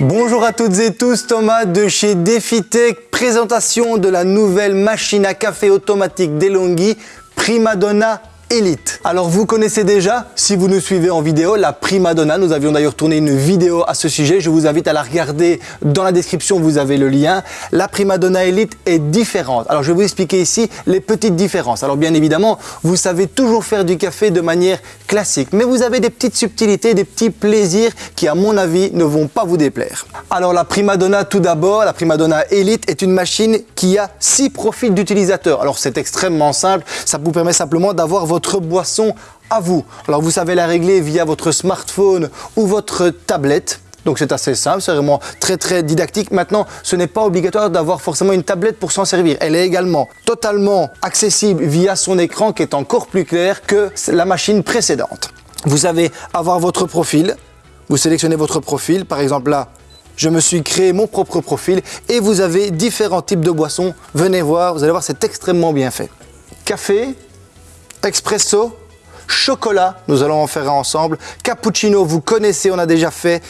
Bonjour à toutes et tous, Thomas de chez DefiTech, présentation de la nouvelle machine à café automatique DeLonghi Primadonna Elite. Alors vous connaissez déjà, si vous nous suivez en vidéo, la Prima Donna. Nous avions d'ailleurs tourné une vidéo à ce sujet. Je vous invite à la regarder dans la description, vous avez le lien. La Prima Donna Elite est différente. Alors je vais vous expliquer ici les petites différences. Alors bien évidemment, vous savez toujours faire du café de manière classique, mais vous avez des petites subtilités, des petits plaisirs qui à mon avis ne vont pas vous déplaire. Alors la Prima Donna tout d'abord, la Prima Donna Elite est une machine qui a six profils d'utilisateur. Alors c'est extrêmement simple, ça vous permet simplement d'avoir votre votre boisson à vous. Alors vous savez la régler via votre smartphone ou votre tablette. Donc c'est assez simple, c'est vraiment très très didactique. Maintenant, ce n'est pas obligatoire d'avoir forcément une tablette pour s'en servir. Elle est également totalement accessible via son écran qui est encore plus clair que la machine précédente. Vous savez avoir votre profil, vous sélectionnez votre profil, par exemple là, je me suis créé mon propre profil et vous avez différents types de boissons. Venez voir, vous allez voir, c'est extrêmement bien fait. Café, expresso, chocolat, nous allons en faire un ensemble. Cappuccino, vous connaissez, on a déjà fait.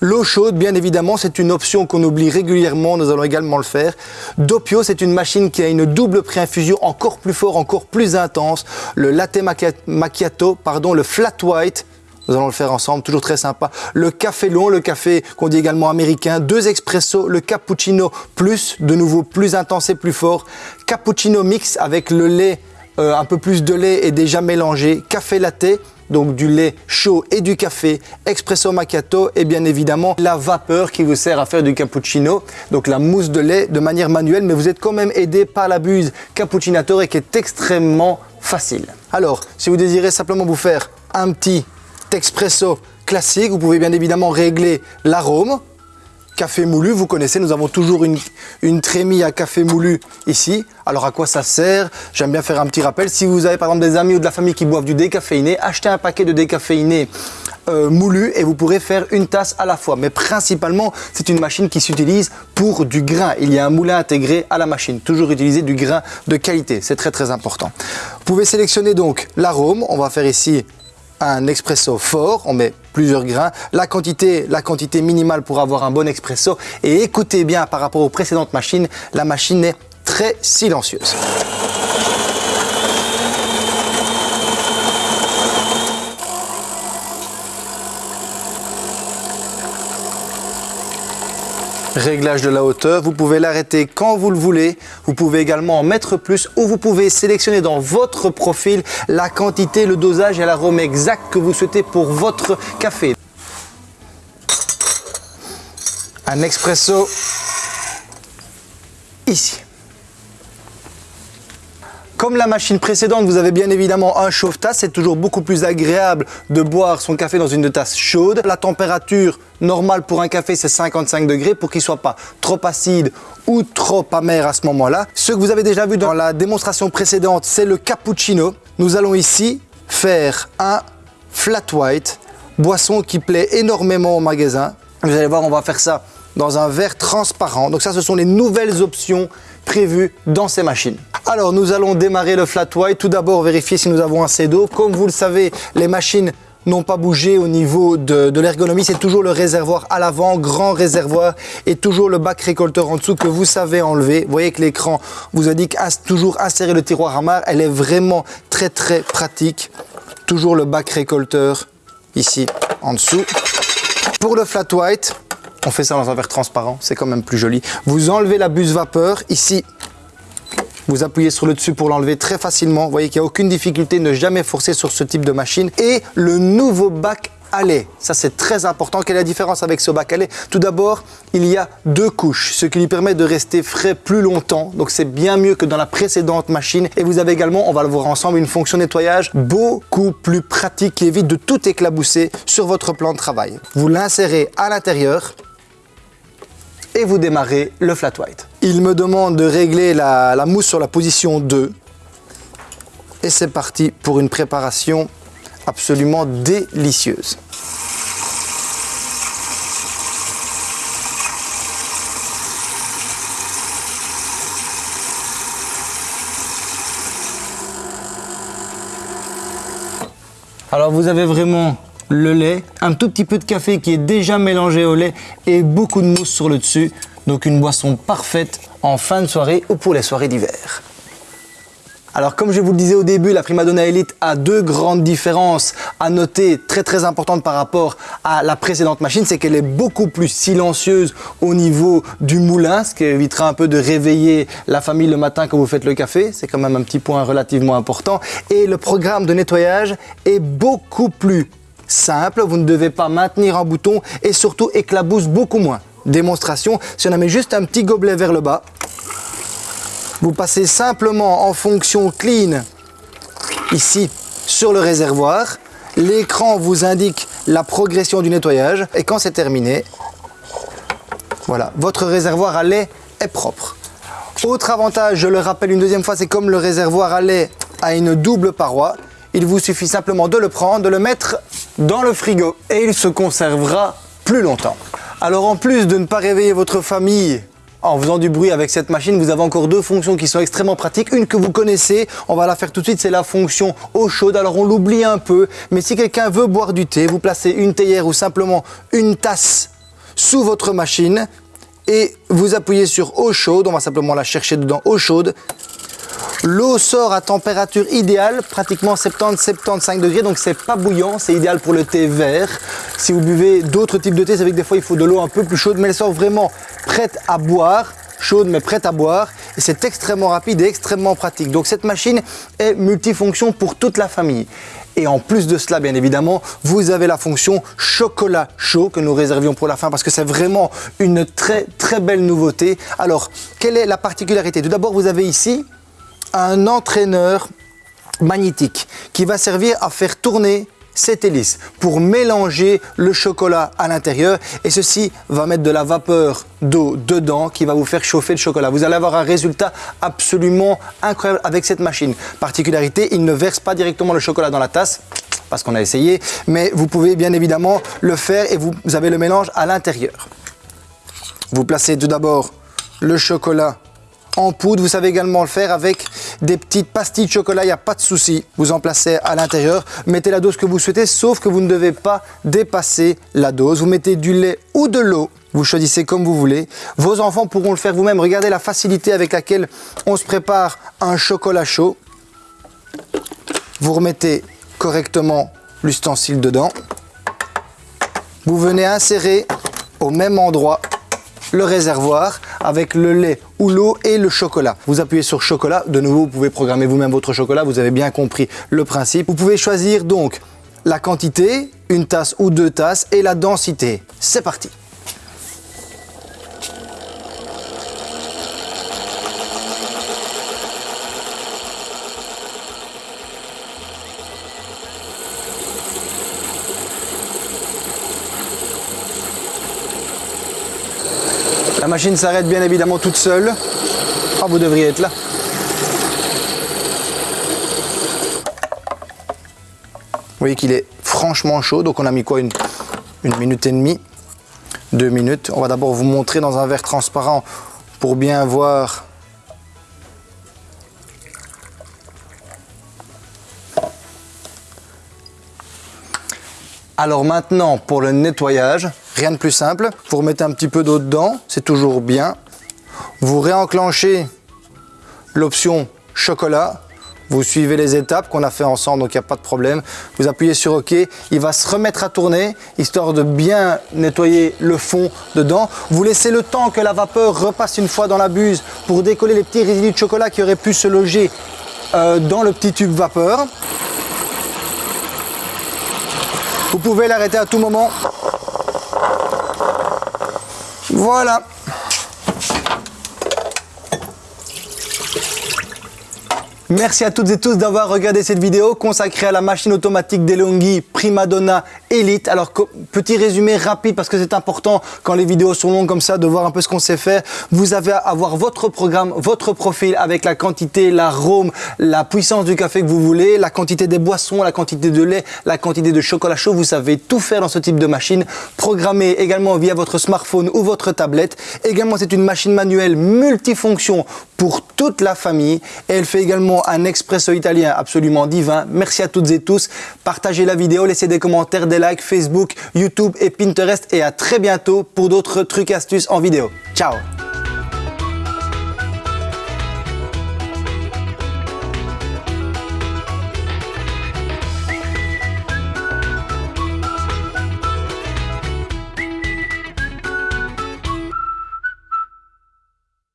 L'eau chaude, bien évidemment, c'est une option qu'on oublie régulièrement, nous allons également le faire. Doppio, c'est une machine qui a une double pré-infusion encore plus fort, encore plus intense. Le latte macchiato, pardon, le flat white, nous allons le faire ensemble, toujours très sympa. Le café long, le café qu'on dit également américain, deux expresso, le cappuccino plus, de nouveau plus intense et plus fort. Cappuccino mix avec le lait euh, un peu plus de lait est déjà mélangé, café latte, donc du lait chaud et du café, expresso macchiato et bien évidemment la vapeur qui vous sert à faire du cappuccino, donc la mousse de lait de manière manuelle, mais vous êtes quand même aidé par la buse cappuccinator et qui est extrêmement facile. Alors, si vous désirez simplement vous faire un petit expresso classique, vous pouvez bien évidemment régler l'arôme, café moulu, vous connaissez, nous avons toujours une, une trémie à café moulu ici. Alors à quoi ça sert? J'aime bien faire un petit rappel. Si vous avez par exemple des amis ou de la famille qui boivent du décaféiné, achetez un paquet de décaféiné euh, moulu et vous pourrez faire une tasse à la fois. Mais principalement, c'est une machine qui s'utilise pour du grain. Il y a un moulin intégré à la machine. Toujours utiliser du grain de qualité, c'est très très important. Vous pouvez sélectionner donc l'arôme. On va faire ici un expresso fort, on met plusieurs grains, la quantité, la quantité minimale pour avoir un bon expresso et écoutez bien par rapport aux précédentes machines, la machine est très silencieuse. Réglage de la hauteur, vous pouvez l'arrêter quand vous le voulez. Vous pouvez également en mettre plus ou vous pouvez sélectionner dans votre profil la quantité, le dosage et l'arôme exact que vous souhaitez pour votre café. Un expresso ici. Comme la machine précédente, vous avez bien évidemment un chauffe-tasse. C'est toujours beaucoup plus agréable de boire son café dans une tasse chaude. La température normale pour un café, c'est 55 degrés pour qu'il ne soit pas trop acide ou trop amer à ce moment-là. Ce que vous avez déjà vu dans la démonstration précédente, c'est le cappuccino. Nous allons ici faire un flat white, boisson qui plaît énormément au magasin. Vous allez voir, on va faire ça dans un verre transparent. Donc ça, ce sont les nouvelles options prévues dans ces machines. Alors nous allons démarrer le flat white. Tout d'abord vérifier si nous avons assez d'eau. Comme vous le savez, les machines n'ont pas bougé au niveau de, l'ergonomie. C'est toujours le réservoir à l'avant, grand réservoir, et toujours le bac récolteur en dessous que vous savez enlever. Vous voyez que l'écran vous indique toujours insérer le tiroir à marre. Elle est vraiment très très pratique. Toujours le bac récolteur ici en dessous. Pour le flat white, on fait ça dans un verre transparent, c'est quand même plus joli. Vous enlevez la buse vapeur ici vous appuyez sur le dessus pour l'enlever très facilement. Vous voyez qu'il n'y a aucune difficulté, ne jamais forcer sur ce type de machine. Et le nouveau bac lait. Ça, c'est très important. Quelle est la différence avec ce bac à lait Tout d'abord, il y a deux couches, ce qui lui permet de rester frais plus longtemps. Donc, c'est bien mieux que dans la précédente machine. Et vous avez également, on va le voir ensemble, une fonction nettoyage beaucoup plus pratique qui évite de tout éclabousser sur votre plan de travail. Vous l'insérez à l'intérieur et vous démarrez le flat white. Il me demande de régler la, mousse sur la position 2 et c'est parti pour une préparation absolument délicieuse. Alors vous avez vraiment le lait, un tout petit peu de café qui est déjà mélangé au lait et beaucoup de mousse sur le dessus. Donc une boisson parfaite en fin de soirée ou pour les soirées d'hiver. Alors comme je vous le disais au début, la Primadonna Elite a deux grandes différences à noter très très importantes par rapport à la précédente machine, c'est qu'elle est beaucoup plus silencieuse au niveau du moulin, ce qui évitera un peu de réveiller la famille le matin quand vous faites le café, c'est quand même un petit point relativement important. Et le programme de nettoyage est beaucoup plus simple, vous ne devez pas maintenir un bouton et surtout éclabousse beaucoup moins. Démonstration, si on a mis juste un petit gobelet vers le bas, vous passez simplement en fonction clean ici sur le réservoir. L'écran vous indique la progression du nettoyage et quand c'est terminé, voilà, votre réservoir à lait est propre. Autre avantage, je le rappelle une deuxième fois, c'est comme le réservoir à lait a une double paroi, il vous suffit simplement de le prendre, de le mettre dans le frigo et il se conservera plus longtemps. Alors en plus de ne pas réveiller votre famille en faisant du bruit avec cette machine, vous avez encore deux fonctions qui sont extrêmement pratiques. Une que vous connaissez, on va la faire tout de suite, c'est la fonction eau chaude. Alors on l'oublie un peu, mais si quelqu'un veut boire du thé, vous placez une théière ou simplement une tasse sous votre machine et vous appuyez sur eau chaude, on va simplement la chercher dedans, eau chaude. L'eau sort à température idéale, pratiquement 70-75 degrés, donc c'est pas bouillant, c'est idéal pour le thé vert. Si vous buvez d'autres types de thé, c'est vrai que des fois il faut de l'eau un peu plus chaude, mais elle sort vraiment prête à boire, chaude mais prête à boire et c'est extrêmement rapide et extrêmement pratique. Donc cette machine est multifonction pour toute la famille. Et en plus de cela, bien évidemment, vous avez la fonction chocolat chaud que nous réservions pour la fin parce que c'est vraiment une très très belle nouveauté. Alors, quelle est la particularité? Tout d'abord, vous avez ici un entraîneur magnétique qui va servir à faire tourner cette hélice pour mélanger le chocolat à l'intérieur et ceci va mettre de la vapeur d'eau dedans qui va vous faire chauffer le chocolat. Vous allez avoir un résultat absolument incroyable avec cette machine. Particularité, il ne verse pas directement le chocolat dans la tasse parce qu'on a essayé, mais vous pouvez bien évidemment le faire et vous avez le mélange à l'intérieur. Vous placez tout d'abord le chocolat en poudre. Vous savez également le faire avec des petites pastilles de chocolat, il n'y a pas de souci. Vous en placez à l'intérieur, mettez la dose que vous souhaitez, sauf que vous ne devez pas dépasser la dose. Vous mettez du lait ou de l'eau, vous choisissez comme vous voulez. Vos enfants pourront le faire vous-même. Regardez la facilité avec laquelle on se prépare un chocolat chaud. Vous remettez correctement l'ustensile dedans. Vous venez insérer au même endroit le réservoir avec le lait ou l'eau et le chocolat. Vous appuyez sur chocolat, de nouveau vous pouvez programmer vous-même votre chocolat, vous avez bien compris le principe. Vous pouvez choisir donc la quantité, une tasse ou deux tasses et la densité. C'est parti machine s'arrête bien évidemment toute seule. Ah, vous devriez être là. Vous voyez qu'il est franchement chaud, donc on a mis quoi une minute et demie, deux minutes. On va d'abord vous montrer dans un verre transparent pour bien voir Alors maintenant, pour le nettoyage, rien de plus simple. Vous remettez un petit peu d'eau dedans, c'est toujours bien. Vous réenclenchez l'option chocolat. Vous suivez les étapes qu'on a fait ensemble, donc il n'y a pas de problème. Vous appuyez sur OK, il va se remettre à tourner, histoire de bien nettoyer le fond dedans. Vous laissez le temps que la vapeur repasse une fois dans la buse pour décoller les petits résidus de chocolat qui auraient pu se loger euh, dans le petit tube vapeur. Vous pouvez l'arrêter à tout moment. Voilà. Merci à toutes et tous d'avoir regardé cette vidéo consacrée à la machine automatique DeLonghi Primadonna Elite. Alors, petit résumé rapide parce que c'est important quand les vidéos sont longues comme ça de voir un peu ce qu'on sait faire. Vous avez à avoir votre programme, votre profil avec la quantité, l'arôme, la puissance du café que vous voulez, la quantité des boissons, la quantité de lait, la quantité de chocolat chaud. Vous savez tout faire dans ce type de machine. Programmé également via votre smartphone ou votre tablette. Également, c'est une machine manuelle multifonction pour toute la famille. Et elle fait également un expresso italien absolument divin. Merci à toutes et tous. Partagez la vidéo, laissez des commentaires, des likes, Facebook, YouTube et Pinterest. Et à très bientôt pour d'autres trucs astuces en vidéo. Ciao